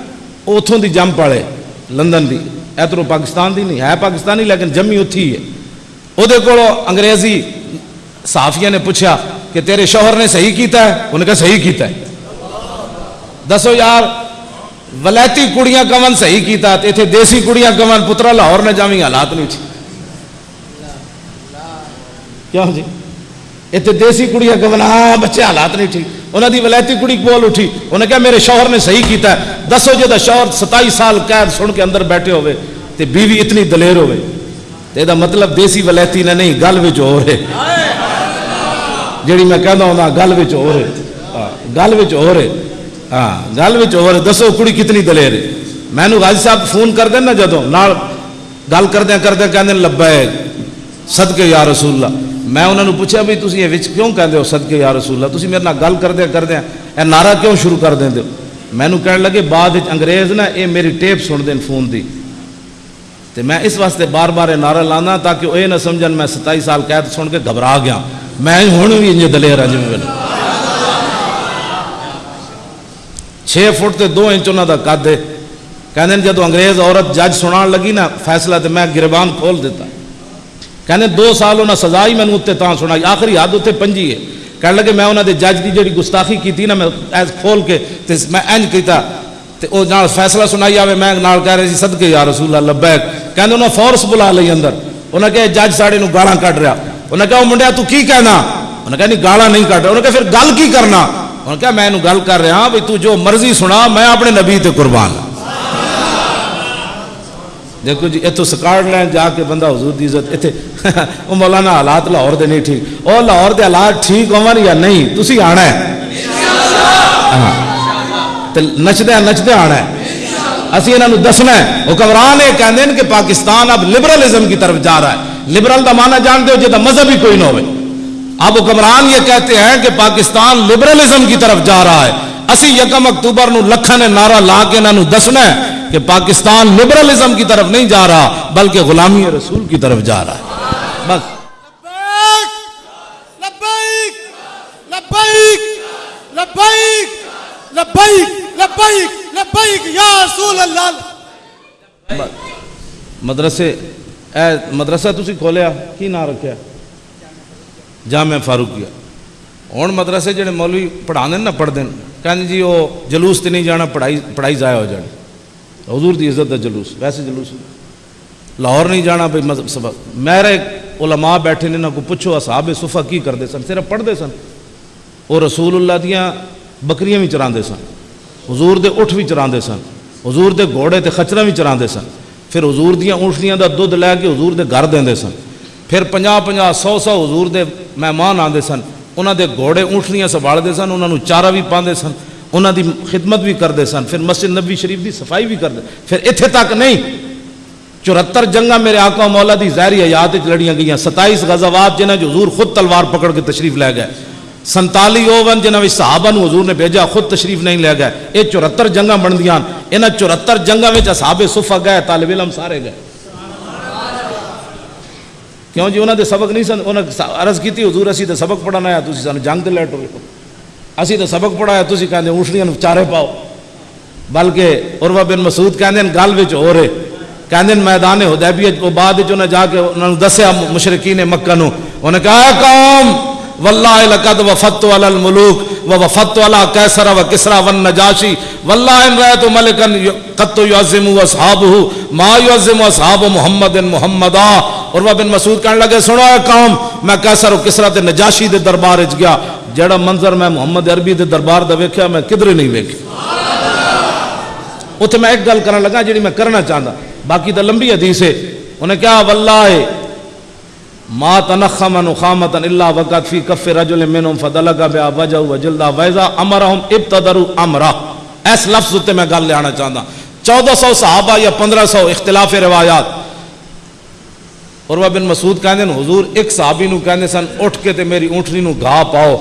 S2: اتوں دی جم پالے لندن دی۔ اترو پاکستان دی نہیں، ہے پاکستانی، لیکن جمی اتھی ہے۔ وہ انگریزی صحافیہ نے پوچھا کہ تیرے شوہر نے صحیح کیتا ہے؟ انہوں نے کہا صحیح کیتا ہے۔ دسو یار، ولیتی کڑیاں کمن صحیح کیتا ہے اتنے دیسی کڑیاں کمن، پترا لاہور نے جامی حالات نہیں چھے کیوں جی؟ اتنے دیسی کڑیاں کمن ہاں بچے حالات نہیں ٹھیک انہوں دی ولایتی کڑی بول اٹھی۔ انہیں کہا میرے شوہر نے صحیح کیتا ہے۔ دسو جے دا شوہر ستائی سال قید سن کے اندر بیٹھے ہوئے تے بیوی اتنی دلیر ہوئے۔ تے دا مطلب دیسی ولایتی نے نہیں، گل وچ ہو رہے جیڑی میں کہنا ہوں نا گل وچ ہو رہے گل وچ ہو رہے ہاں گل وچ ہو رہے ہاں، دسو کڑی کتنی دلیر ہے۔ میں نے غازی صاحب فون کر دیں نا گل نال گل کردے کردے کہندے لبیک، صدقے یا رسول اللہ۔ میں انہوں نے پوچھا بھی تھی یہ کیوں کہتے ہو صدقے یا رسول اللہ؟ تھی میرے گل کردیا کردیا۔ یہ نعرہ کیوں شروع کر دیں ہو؟ میں کہنے لگے، بعد انگریز نا یہ میری ٹیپ سن دین فون دی۔ تو میں اس واسطے بار بار یہ نعرہ لانا تاکہ وہ یہ نہ سمجھن، میں ستائی سال قید سن کے گھبرا گیا۔ میں ہوں بھی انجے دلیر ہاں جی چھ فٹ تے دو انچ انہوں کا قد ہے۔ کہتے جدو انگریز عورت جج سنا لگی نا، فیصلہ تو میں گربان کھول دیتا۔ کہنے دو سال ہونا سزا ہی میں نوتے تاں سنائی، آخری حد ہوتے پنجی ہے۔ کہنے لگے میں انہوں دے جاج دی جڑی گستاخی کیتی نا، میں ایز کھول کے میں اینج کیتا، تے او نال فیصلہ سنائی آوے، میں نال کہہ رہے سی، صدقے یا رسول اللہ، لبیک۔ کہنے انہوں فورس بلا لئی اندر۔ انہوں نے کہے جاج ساڑے نو گالاں کٹ رہا۔ انہوں نے کہا منڈیا تو کی کہنا؟ انہوں نے کہا نہیں، گالاں نہیں کٹ رہا۔ انہوں نے کہا پھر گل کی کرنا؟ انہوں نے کہا میں نو گل کر رہا ہوں بھئی تو جو مرضی سنا، میں اپنے نبی تے قربان ہوں دیکھو جی اتو سکاڑ لیں جا کے بندہ حضور دی عزت، اتھے، او مولانا حالات لاہور دے نہیں ٹھیک۔ او لاہور دے حالات ٹھیک عمر یا نہیں، تسی آنا ہے۔ ہاں۔ نچدے نچدے آنا ہے۔ اسی انہوں دسنا ہے۔ حکمران یہ کہندے ہیں کہ پاکستان اب لبرلزم کی طرف جا رہا ہے۔ لبرل دا مانا جانتے ہو جی مذہب ہی کوئی نہ ہوئے۔ اب حکمران یہ کہتے ہیں کہ پاکستان لبرلزم کی طرف جا رہا ہے۔ اسی یکم اکتوبر نو لکھا نے نعرہ لا کے انہوں دسنا ہے کہ پاکستان لبرلزم کی طرف نہیں جا رہا
S4: بلکہ غلامی رسول کی طرف جا رہا ہے۔ بس۔
S2: مدرسے اے مدرسہ تسی کھولیا کی نہ رکھیا؟ جامعہ کیا ہوں مدرسے جڑے مولوی پڑھا دیں نہ پڑھ دیں ਕਹਿੰਦੇ جی وہ جلوس ਤੇ نہیں جانا، پڑھائی پڑھائی ضائع ہو ਜਾਣੀ حضور دی عزت دا جلوس، ویسے جلوس۔ لاہور نہیں جانا بھائی، مذہب سبق میرے علماء بیٹھے نے نہ کو پوچھو، اصحاب صفحہ کی کرتے سن؟ صرف پڑھتے سن۔ وہ رسول اللہ دیا بکریاں بھی چراندے سن۔ حضور دے اٹھ بھی چرا سن۔ حضور دے گھوڑے تے خچرا بھی چراندے سن۔ پھر حضور دیا اونٹنیاں دا دودھ لے کے حضور دے گھر دیندے سن۔ پھر پنجا پنجا سو سو حضور دے مہمان آتے سن۔ انہوں کے گوڑے اونٹیاں دے سن انہوں نے چارہ بھی پان دے سن انہیں خدمت بھی کر دے سن، پھر مسجد نبی شریف دی صفائی بھی کر دے پھر اتھے تک نہیں۔ چورہر جنگہ میرے آقا و مولا دی زہری حیات اچھ لڑیاں گئی ہیں ستائیس غزوات غزہباد جو حضور خود تلوار پکڑ کے تشریف لے گئے۔ سنتالی اوون جنہوں نے صحابہ نو حضور نے بیجا خود تشریف نہیں لے گئے۔ یہ چورہر جنگہ بنتی اے انہیں چرہتر جنگہ میں صحابے صفہ گئے، طالب علم سارے گئے۔ کیوں جی انہوں نے سبق نہیں سن؟ عرض کی سبق پڑھانا سو جنگ لے ٹو اچھی تو سبق کہنے کہ اشڑیاں چارے پاؤ۔ بلکہ عروہ بن مسود کہ گل بچے کہہ دن میدان ہے دیبی بعد چھ جا کے دسیا مشرقی نے کہا، اے قوم! والله لقد وفدت على الملوك ووفدت على كيسر وكسرى والنجاشي. والله إن رأيت ملكا قد يعظم أصحابه ما يعظم أصحاب محمد محمدا. عروہ بن مسعود کہنے لگے سنو اے قوم میں کیسر و کسرا تے نجاشی دے دربار وچ گیا۔ جڑا منظر میں محمد عربی دے دربار دا ویکھیا میں کدھر نہیں ویکھیا۔ اتنے میں ایک گل کرن لگا جی میں کرنا چاہتا باقی تو لمبی حدیث ہے۔ انہیں کیا واللہ ما تنخم نخامتا الا وقت فی کف رجل منهم فدلگا بیا وجہ وجلدہ ویزا امرہم ابتدرو امرہ ایس لفظ تے میں گل لے آنا چاہتا چودہ سو صحابہ یا پندرہ سو اختلاف روایات۔ عروہ بن مسعود کہندے ہیں حضور ایک صحابی نو کہندے سن، اٹھ کے تے میری اونٹنی نو گھا پاؤ۔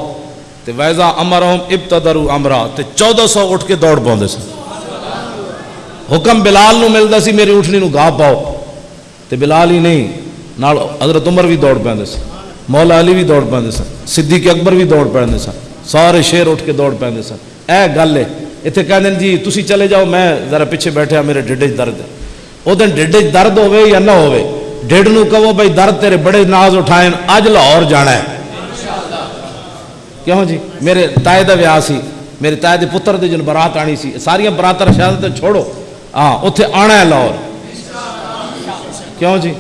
S2: تے ویزا امرہم ابتدرو امرہ تے چودہ سو اٹھ کے دوڑ پاؤں دے سن۔ حکم بلال نو ملتا سی، میری اٹھنی نو گاہ پاؤ۔ تے بلال ہی نہیں۔ نال حضرت عمر بھی دوڑ پہ سن، مولا علی بھی دوڑ پہ سن، صدیق اکبر بھی دوڑ پہ سن، سارے شیر اٹھ کے دوڑ پہ سن۔ اے گل ہے اتنے کہتے ہیں جی تسی چلے جاؤ، میں ذرا پیچھے بیٹھا ہاں، میرے ڈیڈے چ درد ہے۔ وہ ڈیڈے چ درد ہوے یا نہ ہوے ڈیڈ نو کہو بھائی درد تیرے بڑے ناز اٹھائیں اج لاہور جانا ہے۔ کیوں جی؟ میرے تائے دا ویاہ سی، میرے تائے دے پتر دے جن برات آنی سی، ساریاں براتر شہادت چھوڑو۔ ہاں اتنے آنا ہے لاہور۔ کیوں جی؟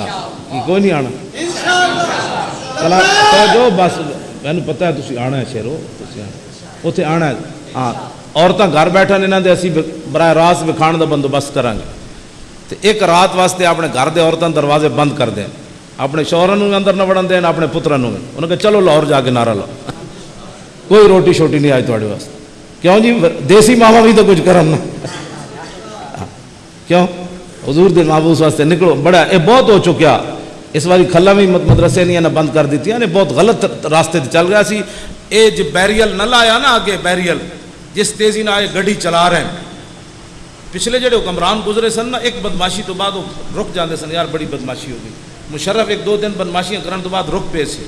S2: ہاں کی کوئی نہیں آنا چلا تو جو بس مینو پتا ہے تھی آنا ہے شیرو تسی آنا اتنے آنا ہے ہاں عورتیں گھر بیٹھن یہاں دے اسی براہ راست وکھان کا بندوبست کریں گے تو ایک رات واسطے اپنے گھر دے عورتیں دروازے بند کر دیں اپنے شوہروں بھی اندر نہ وڑن دین اپنے پتروں بھی انہوں نے کہا چلو لاہور جا کے نعرہ لاؤ کوئی روٹی شوٹی نہیں آئی تھوڑے واسطے کیوں جی دیسی ماما بھی حضور دے محبوس واسطے نکلو۔ بڑا، اے بہت ہو چکیا۔ اس واری کھلا بھی مدرسے نہیں بند کر دیتی۔ نے بہت غلط راستے چل گیا سی۔ اے جب بیریل نہ لایا نا آگے بیریل، جس تیزی نہ آئے گڈی چلا رہے ہیں۔ پچھلے جڑے حکمران گزرے سن نا، ایک بدماشی تو بعد رک جاندے سن۔ یار، بڑی بدماشی ہو گئی۔ مشرف ایک دو دن بدماشیاں کرن تو بعد رک پے سے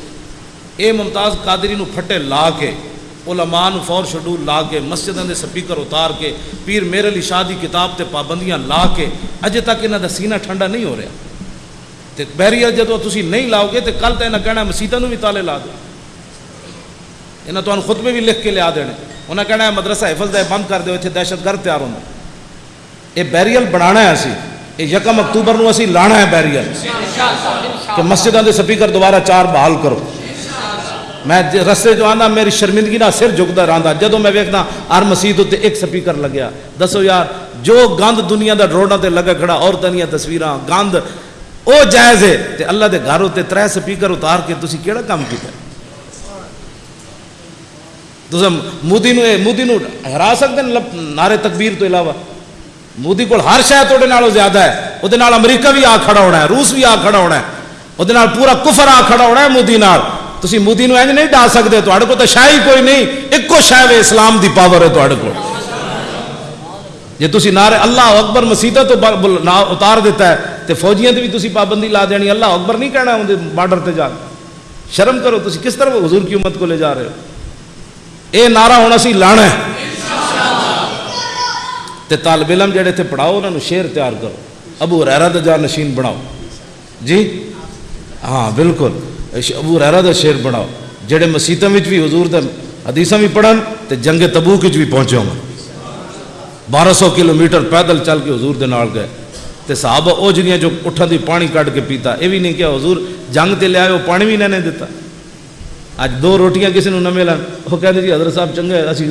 S2: اے ممتاز قادری نو پھٹے لا کے علماء نو فور شڈول لا کے مسجدوں کے سپیکر اتار کے پیر میرے لی شادی کتاب تے پابندیاں لا کے اجے تک انہاں دا سینہ ٹھنڈا نہیں ہو رہا۔ تے بہریہ جب تسی نہیں لاؤ گے تے کل تے یہاں کہنا مسیدہ نو بھی تالے لا دو۔ انہاں تہانوں خطبے بھی لکھ کے لیا دے انہیں کہنا ہے مدرسہ حفظ دے بند کر دیو اتنے دہشت گرد تیار ہوں اے بیریل بنانا ہے اسی۔ اے یکم اکتوبر نو اسی لانا ہے بیریل کہ مسجدوں کے سپیکر دوبارہ چار بحال کرو۔ میں جی رسے جو آنا میری شرمندگی نہ سر جھکتا رہتا جدو میں ویکنا ہر مسیح اتنے ایک سپیکر لگیا۔ دسو یار، جو گند دنیا دا ڈروڈا تے لگا کھڑا اور دیا تصویر گند او جائز ہے۔ تے اللہ دے گھر اتنے تر سپیکر اتار کے تسی کیڑا کام کیتا؟ تسا مودی نو مودی نو ہرا سکتے ہیں نعرے تکبیر تو علاوہ۔ مودی کو ہر شاید تھوڑے نالوں زیادہ ہے۔ وہ امریکہ بھی آ کھڑا ہونا ہے، روس بھی آ کھڑا ہونا ہے۔ وہ پورا کفر آ کھڑا ہونا ہے مودی نال۔ تصویوں اجنج نہیں ڈال سکتے تو تھے تو شاہی کوئی نہیں ایک ایکو شا اسلام دی پاور ہے تھوڑے کو اکبر مسیح تو اتار دیتا ہے تو فوجیاں بھی تھی پابندی لا دینی اللہ اکبر نہیں کہنا ہوں بارڈر تے جا شرم کرو تھی کس طرح حضور کی امت کو لے جا رہے ہو یہ نعرہ ہوں اُسی لا طالب علم جی پڑھاؤ ان شیر تیار کرو ابو را نشین بناؤ جی ہاں بالکل ابو رحرا دا شیر بناؤ۔ جڑے مسیطوں میں بھی حضور دا حدیثاں بھی پڑھن، تے جنگ تبوک بھی پہنچے ہوں بارہ سو کلومیٹر پیدل چل کے حضور دے نال گئے۔ تے صحابہ او جنیاں جو اٹھا دی پانی کٹ کے پیتا، اے بھی نہیں کیا حضور جنگ تے لے آئے وہ پانی بھی نہیں دیتا۔ اج دو روٹیاں کسی نو نہ ملن۔ وہ کہندے جی حضرت صاحب چنگے، اسی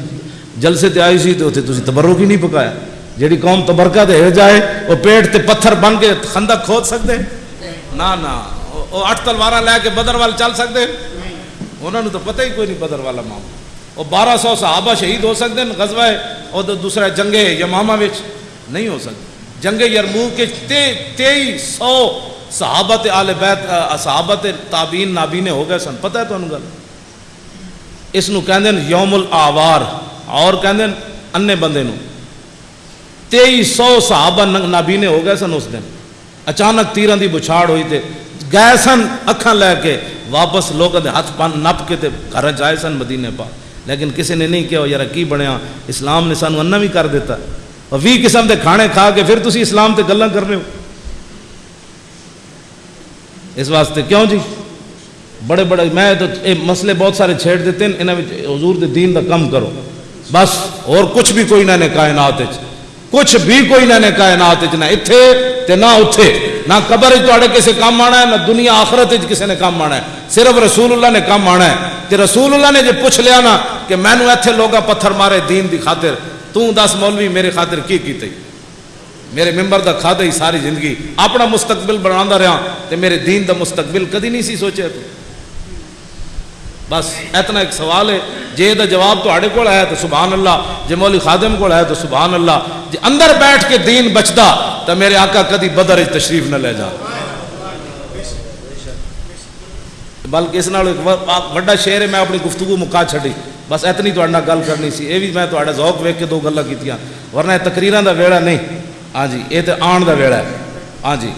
S2: جلسے تے آئی سی تے اتنے تسی تبرک ہی نہیں پکایا۔ جہی قوم تبرکہ تے ہر جائے وہ پیٹ تے پتھر بن کے خندہ کھود سکتے نا نا ਉਹ- ਉਹ ਅੱਠ ਤਲਵਾਰਾਂ ਲੈ ਕੇ ਬਦਰ ਵੱਲ ਚੱਲ ਸਕਦੇ ਉਹਨਾਂ ਨੂੰ ਤਾਂ ਪਤਾ ਹੀ ਕੋਈ ਨਹੀਂ ਬਦਰ ਵਾਲਾ ਮਾਮਲਾ ਉਹ 1200 ਸਹਾਬਾ ਸ਼ਹੀਦ ਹੋ ਸਕਦੇ ਨੇ ਗਜ਼ਵਾ ਉਹ ਤਾਂ ਦੂਸਰਾ ਜੰਗੇ ਯਮਾਮਾ ਵਿੱਚ ਨਹੀਂ ਹੋ ਸਕਦੇ ਜੰਗੇ ਯਰਮੂਕ ਵਿੱਚ ਤੇ 2300 ਸਹਾਬਾ ਤੇ ਆਲੇ ਬੈਤ ਅ, ਸਹਾਬਾ ਤੇ ਤਾਬੀਨ ਨਾਬੀਨੇ ਹੋ ਗਏ ਸਨ ਪਤਾ ਹੈ ਤੁਹਾਨੂੰ ਗੱਲ ਇਸ ਨੂੰ ਕਹਿੰਦੇ ਨੇ ਯੌਮੁਲ ਆਵਾਰ ਔਰ ਕਹਿੰਦੇ ਨੇ ਅੰਨੇ ਬੰਦੇ ਨੂੰ 2300 ਸਹਾਬਾ ਨ- ਨਾਬੀਨੇ ਹੋ ਗਏ ਸਨ ਉਸ ਦਿਨ ਅਚਾਨਕ ਤੀਰਾਂ ਦੀ ਬੁਛਾੜ گئے سن اکھاں لے کے، واپس لوگ دے ہاتھ پان نپ کے تے گھر جائے سن مدینے پا۔ لیکن کسی نے نہیں کیا یار کی بنیا؟ اسلام نے سانو انہ بھی کر دیتا۔ اور وی قسم دے کھانے کھا کے پھر تسی اسلام تے گلاں کر رہے ہو۔ اس واسطے کیوں جی؟ بڑے بڑے، میں تو مسئلے بہت سارے چھیڑ دیتے ہیں انہوں حضور دے دین دا کم کرو۔ بس، اور کچھ بھی کوئی نہ نے کائنات کچھ بھی کوئی نہ نے کائنات نہ اتھے تے نہ اتھے نہ قبر تھوڑے کسے کام آنا ہے، نہ دنیا آخرت کسے نے کام آنا ہے۔ صرف رسول اللہ نے کام آنا ہے۔ تے رسول اللہ نے جے پوچھ لیا نا کہ میں نو ایتھے لوگا پتھر مارے دین دی خاطر تو دس مولوی میرے خاطر کی کیتے؟ میرے ممبر دا کھا ہی ساری زندگی۔ اپنا مستقبل بنا رہا تے میرے دین دا مستقبل کدی نہیں سی سوچے تو؟ بس، اتنا ایک سوال ہے۔ جے دا جواب تو کول ہے تو سبحان اللہ، جے مولی خادم کول ہے تو سبحان اللہ۔ جے اندر بیٹھ کے دین بچدا تو میرے آقا کدی بدر تشریف نہ لے جا۔ بلکہ اس نال بڑا شعر ہے، میں اپنی گفتگو مکا چھڑی بس اتنی تہاڈے نال گل کرنی سی۔ اے بھی میں تہاڈا ذوق ویکھ کے دو گلاں کیتیاں۔ ورنہ تقریراں دا ویڑا نہیں۔ ہاں جی اے تے آن دا ویڑا ہے۔ ہاں جی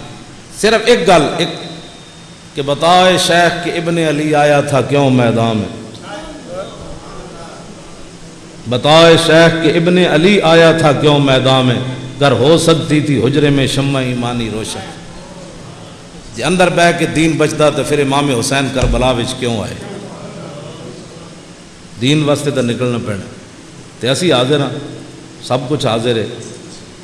S2: صرف ایک گل، ایک کہ بتائے شیخ کہ ابن علی آیا تھا کیوں میدان میں؟ بتائے شیخ کہ ابن علی آیا تھا کیوں میدان میں؟ گر ہو سکتی تھی حجرے میں شمع ایمانی روشن۔ جی اندر بہ کے دین بچتا تو پھر امام حسین کربلا وچ کیوں آئے؟ دین واسطے تو نکلنا پینا۔ تے اسی حاضر ہاں۔ سب کچھ حاضر ہے۔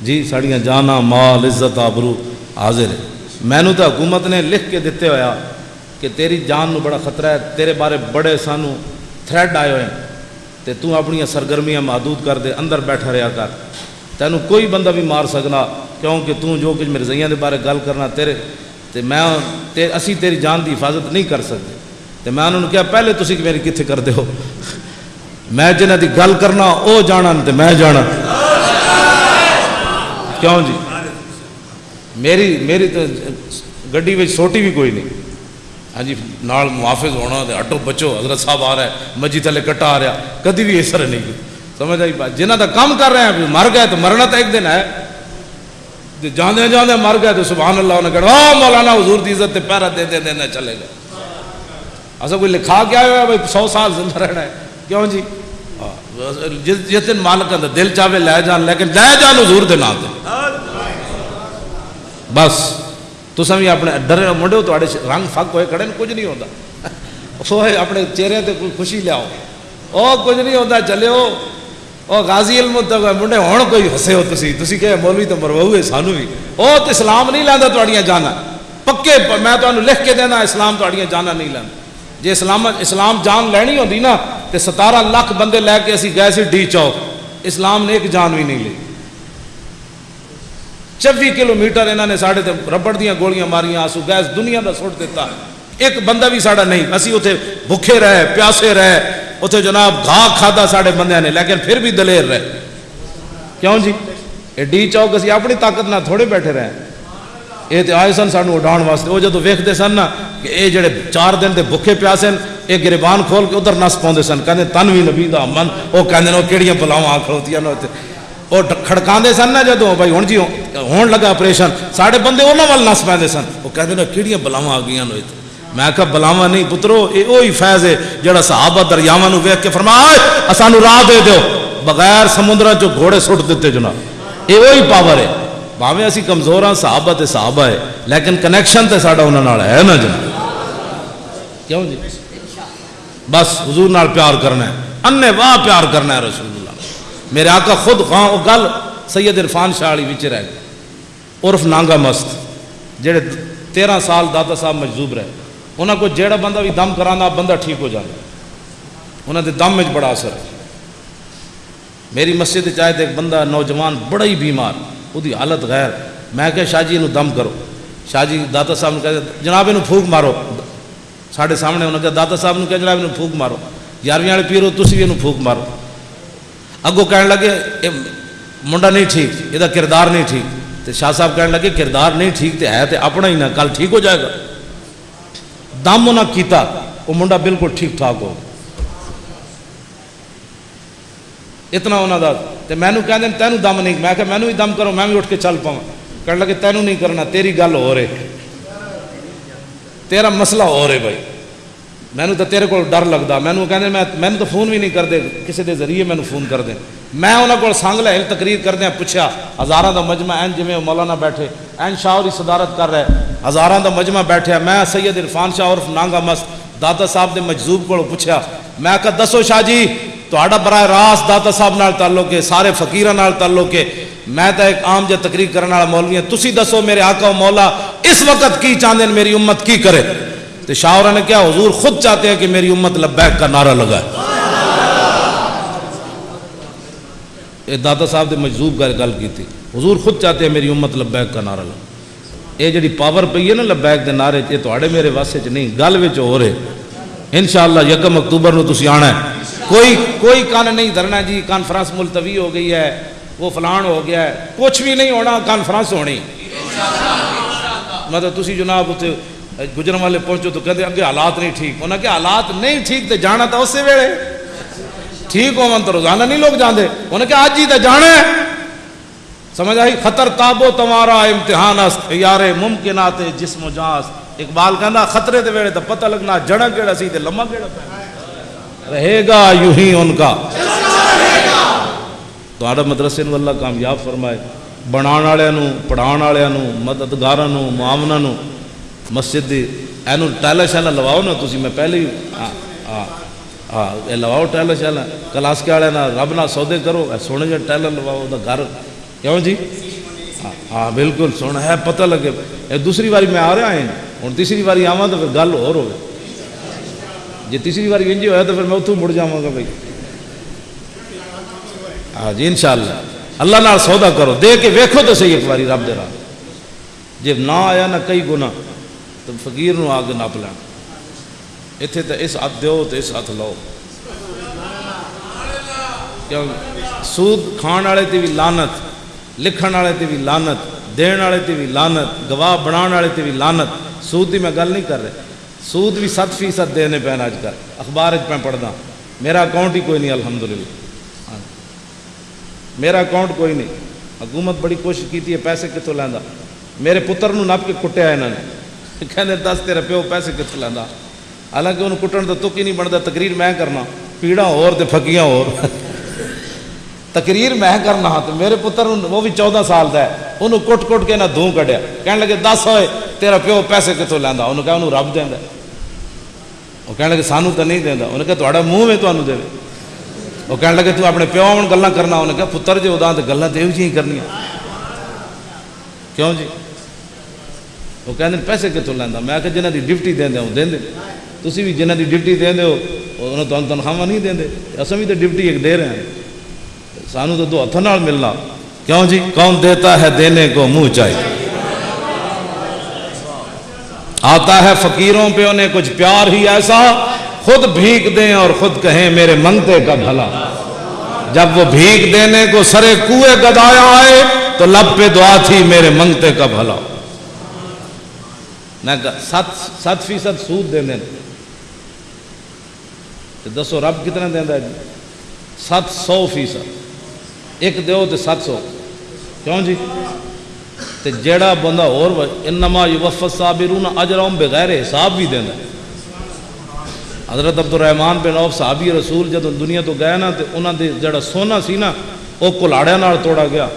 S2: جی ساڑیاں جانا، مال، عزت، آبرو حاضر ہے۔ مینو تو حکومت نے لکھ کے دیتے ہویا کہ تیری جان نو بڑا خطرہ ہے، تیرے بارے بڑے سانو تھریڈ آئے ہوئے تے تو اپنی سرگرمیاں محدود کر دے، اندر بیٹھا رہا کر۔ تینو کوئی بندہ بھی مار سکنا، کیونکہ تو جو کچھ مرزیاں دے بارے گل کرنا تیرے، تے میں تے اسی تیری جان دی حفاظت نہیں کر سکتے۔ تے میں انہوں نے کہا، پہلے تسی میری کتنے کر دے ہو؟ میں جنہ دی گل کرنا، او جانا تے میں جانا کیوں جی؟ میری میری تو گڈی میں سوٹی بھی کوئی نہیں۔ ہاں جی نال محافظ ہونا تے ہٹو بچو، حضرت صاحب آ رہا ہے مجھے تھلے کٹا آ رہا کدی بھی اثر نہیں کی سمجھ آئی بات؟ جنہ دا کام کر رہے ہیں مر گئے تو مرنا تو ایک دن ہے۔ جی، جانے جانے مر گئے تو سبحان اللہ انہیں کہا مولانا حضور دی عزت تے پیرا دے دے دینا چلے گئے۔ ایسا کوئی لکھا کیا ہوا بھائی سو سال زندہ رہنا ہے۔ کیوں جی؟ جس دن مالک دل چاہے لے جان، لیکن لے جان حضور دے نام دے بس تو بھی اپنے ڈرے منڈے ہو تھوڑے رنگ فک ہوئے کھڑے نے کچھ نہیں ہوتا سو اپنے چہرے تے خوشی لیاؤ او کچھ نہیں ہوتا چلو او غازی علم تک منڈے ہون کوئی ہسے ہو تسی تسی کہ مولوی تو مرواؤ ہے سانو بھی او تو اسلام نہیں لیندا تواڈیاں جانا پکے پ- میں تانوں لکھ کے دینا اسلام تواڈیاں جانا نہیں لیندا جے اسلام اسلام جان لینی ہوندی نا تے 17 لاکھ بندے لے کے اسی گئے سی ڈی چوک اسلام نے ایک جان بھی نہیں لی چوی کلو میٹر انہوں نے ساڑھے تے ربڑ دیاں گولیاں ماریاں آسو گیس دنیا دا سٹ دیتا ایک بندہ بھی ساڑھا نہیں، اسی اتھے بھکھے رہے، پیاسے رہے اتھے جناب گھا کھادا ساڑھے بندے نے، لیکن پھر بھی دلیر رہے۔ کیوں جی؟ یہ ڈی چوک اسی اپنی طاقت نہ تھوڑے بیٹھے رہے۔ یہ تے آئے سن سانو اڈان واسطے۔ وہ جدو ویکھتے سن نا کہ اے جڑے چار دن دے بھکھے پیاسے اے گریبان کھول کے ادھر نس پاؤندے سن۔ کہندے تن بھی نبی دا من۔ او کہندے نے کیڑیاں بلاواں آ کھڑوتیاں نے وہ خڑکا سن جاتوں بھائی جی ہوں جی ہون لگا آپریشن سارے بندے وہاں ویل نس پہ سنتے بلاوہ آ گیا میں آیا بلاوا نہیں پترو، یہ وہی فیض ہے جہاں صاحب دریاوا فرما سو راہ دے بغیر سمندر گھوڑے سٹ دیتے جناب۔ یہ پاور ہے۔ بھاویں ابھی کمزور ہاں صاحب صحابہ ہے۔ لیکن کنیکشن تو سارا انہوں کیوں جی؟ بس حضور پیار کرنا ہے۔ اِن واہ پیار کرنا ہے رسول میرے آقا خود گاں وہ گل سید عرفان شاہ علی وچ رہ گئی عرف نانگا مست، جڑے تیرہ سال دادا صاحب مجذوب رہے۔ انہوں کو جیڑا بندہ بھی دم کرانا، بندہ ٹھیک ہو جانا۔ انہاں دے دم میں بڑا اثر ہے۔ میری مسجد چاہے تو ایک بندہ نوجوان بڑا ہی بیمار وہ حالت غیر۔ میں کہ شاہ جی انہوں دم کرو۔ شاہ جی دادا صاحب نے کہا، جناب انہوں پھوک مارو۔ ساڑھے سامنے انہوں نے کہا، دادا صاحب نے کہا، جناب انہوں پھوک مارو۔ یارویں والے پیرو، تسی بھی انہوں پھوک مارو۔ اگو کہنے لگے منڈا نہیں ٹھیک یہ کردار نہیں ٹھیک۔ تو شاہ صاحب کہنے لگے، کردار نہیں ٹھیک تو ہے تو اپنا ہی نہ، کل ٹھیک ہو جائے گا۔ دم نہ کیتا وہ منڈا بالکل ٹھیک ٹھاک ہو۔ اتنا ہونا دا تو کہنے کہ تینوں دم نہیں، میں کہا میں نے ہی دم کرو، میں بھی اٹھ کے چل پاؤں کہنے لگے، تینوں نہیں کرنا، تیری گل ہو رہے تیرا مسئلہ ہو رہے بھائی۔ میں نے تو تیرے کو ڈر لگتا میں نے تو فون بھی نہیں کر دے کسی دے ذریعے میں نے فون کر دیں میں انہوں کو سنگ لے ہل تقریر کردہ ہاں، پوچھا ہزاروں دا مجمع این جی مولانا بیٹھے، این شاہ اور صدارت کر رہے ہزاروں کا مجمہ بیٹھیا ہاں، میں سید عرفان شاہ عرف نانگا مست دتا صاحب نے مجذوب کو پوچھا میں کہا، دسو شاہ جی تا بڑا راست داد صاحب نال تعلق کے سارے فقیرہ تعلق کے میں تو ایک عام جہ تقریر کرنے والا مولوی ہے تسی دسو میرے آقا و مولا، اس وقت کی چاہتے میری امت کی کرے؟ تو شاہورہ نے کیا حضور خود چاہتے ہیں کہ میری امت لبیک کا نعرہ لگائے؟ یہ داتا صاحب نے مجذوب کا گل کی تھی۔ حضور خود چاہتے ہیں میری امت لبیک کا نعرہ لگائے۔ یہ جڑی پاور پئی ہے نا لبیک دے نعرے یہ تواڈے میرے واسطے چ نہیں۔ گل وچ ہو رہے انشاءاللہ یکم اکتوبر نو تسی آنا ہے۔ کوئی کوئی کان نہیں دھرنا جی۔ کانفرنس ملتوی ہو گئی ہے۔ وہ فلان ہو گیا ہے۔ کچھ بھی نہیں ہونا، کانفرنس ہونی۔ مطلب تسی جناب اتنے گجر والے پہنچو تو کہتے اگے حالات نہیں ٹھیک۔ انہیں کہ حالات نہیں ٹھیک تے جانا تھا اسی ویلے۔ ٹھیک ہون تو روزانہ نہیں لوگ جاندے۔ انہیں کہ آج ہی تے جانا ہے۔ سمجھ آئی؟ خطر تابو تمہارا امتحان است یار ممکنات جسم و اقبال کہنا خطرے تے ویلے تے پتہ لگنا جڑا کیڑا سی تے لمبا کیڑا پہ رہے گا یوں ہی ان کا۔ تو آڑا مدرسے نو اللہ کامیاب فرمائے۔ بنان والے نو پڑھان والے نو مسجد دی۔ اینو ٹائلا شالا لواؤ نا تسی، میں پہلے ہاں ہاں اے لواؤ ٹائلا شالا۔ کلاس کے والے نا رب نہ سودے کرو، اے سونے جا ٹائلا لواؤ دا گھر۔ کیوں جی؟ ہاں بالکل سونا ہے، پتہ لگے۔ اے دوسری باری میں آ رہا ہاں، ہے ہوں تیسری باری آواں تو پھر گل اور ہوگی جی تیسری باری انجی ہویا تو پھر میں اتوں مڑ جاؤں گا بھائی۔ ہاں جی انشاءاللہ۔ اللہ اللہ سودا کرو۔ دے کے ویکھو تو صحیح ایک باری رب دے رہا جب نہ آیا نہ کئی گناہ۔ تو فقیر نو آگ نپ لین۔ اتنے تو اس ہاتھ دو تو اس ہاتھ لو کیوں؟ سود کھان والے تے بھی لانت لکھن والے تے بھی لانت دین والے تے بھی لانت گواہ بنا والے تے بھی لانت سود کی میں گل نہیں کر رہے۔ سود بھی سات فیصد دینے پینے اج کل۔ اخبار میں پڑھنا میرا اکاؤنٹ ہی کوئی نہیں، الحمدللہ۔ ہاں۔ میرا اکاؤنٹ کوئی نہیں۔ حکومت بڑی کوشش کی ہے، پیسے کتوں لینا میرے پتر نو نپ کے کٹیا انہوں نے۔ کہنے دس تیرا پیو پیسے کتوں لینا حالانکہ انہوں کٹن کا تک ہی نہیں بنتا تقریر میں کرنا پیڑا اور تے پھکیاں اور تقریر میں کرنا تو میرے پتر وہ بھی چودہ سال کا ہے انہوں کٹ کٹ کے نہ دھوں کڈیا کہنے لگے دس ہوئے تیرا پیو پیسے کتوں لینا انہوں کہا انہوں رب دینا وہ کہنے لگے سانو تو نہیں دینا انہوں کہا تھوڑا منہ میں تمہیں دے وہ کہنے لگے تو اپنے پیو آن گلا کرنا انہیں کہا پتر جو ادا تو گلیں تو یہ جی کرنی کیوں جی وہ کہتے ہیں پیسے کتوں لینا میں کہ جنہ کی ڈپٹی دیں وہ دیں تسی بھی جنہ کی ڈپٹی دیں ہو انہوں تو تنخواہ نہیں دیں اصل بھی تو ڈپٹی ایک دے رہے ہیں۔ سانو تو دو ہاتھوں نال ملنا۔ کیوں جی؟ کون دیتا ہے دینے کو منہ چاہیے آتا ہے فقیروں پہ انہیں کچھ پیار ہی ایسا۔ خود بھیک دیں اور خود کہیں میرے منگتے کا بھلا۔ جب وہ بھیک دینے کو سرے کوئے گدایا آئے، تو لب پہ دعا تھی میرے منگتے کا بھلا۔ میں سات سات فیصد سود دیں۔ تو دسو رب کتنا دینا ہے جی؟ سات سو فیصد۔ ایک دیو تو سات سو۔ کیوں جی؟ تے جیڑا بندہ اور انما یوفت صابرون اجرهم بغیر حساب بھی دینا ہے۔ حضرت عبد الرحمن بن عوف صحابی رسول جب دنیا تو گئے نا تے انہاں دے جڑا سونا سی نا وہ کلاڑیاں نال توڑا گیا۔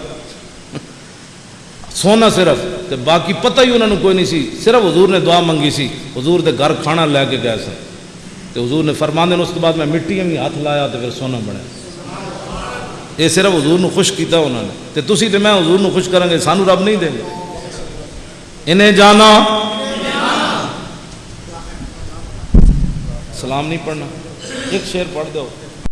S2: سونا صرف، تے باقی پتہ ہی انہوں نے کوئی نہیں سی، صرف حضور نے دعا منگی سی، حضور دے گھر کھانا لے کے گئے سن۔ تے حضور نے فرماندے نے اس کے بعد میں مٹی میں ہاتھ لایا تے پھر سونا بنیا یہ صرف حضور نو خوش کیتا انہوں نے۔ تے تسی تے میں حضور نو خوش کریں گے، سانو رب نہیں دیں گے۔ انہیں جانا۔ سلام نہیں پڑھنا۔ ایک شعر پڑھ دو۔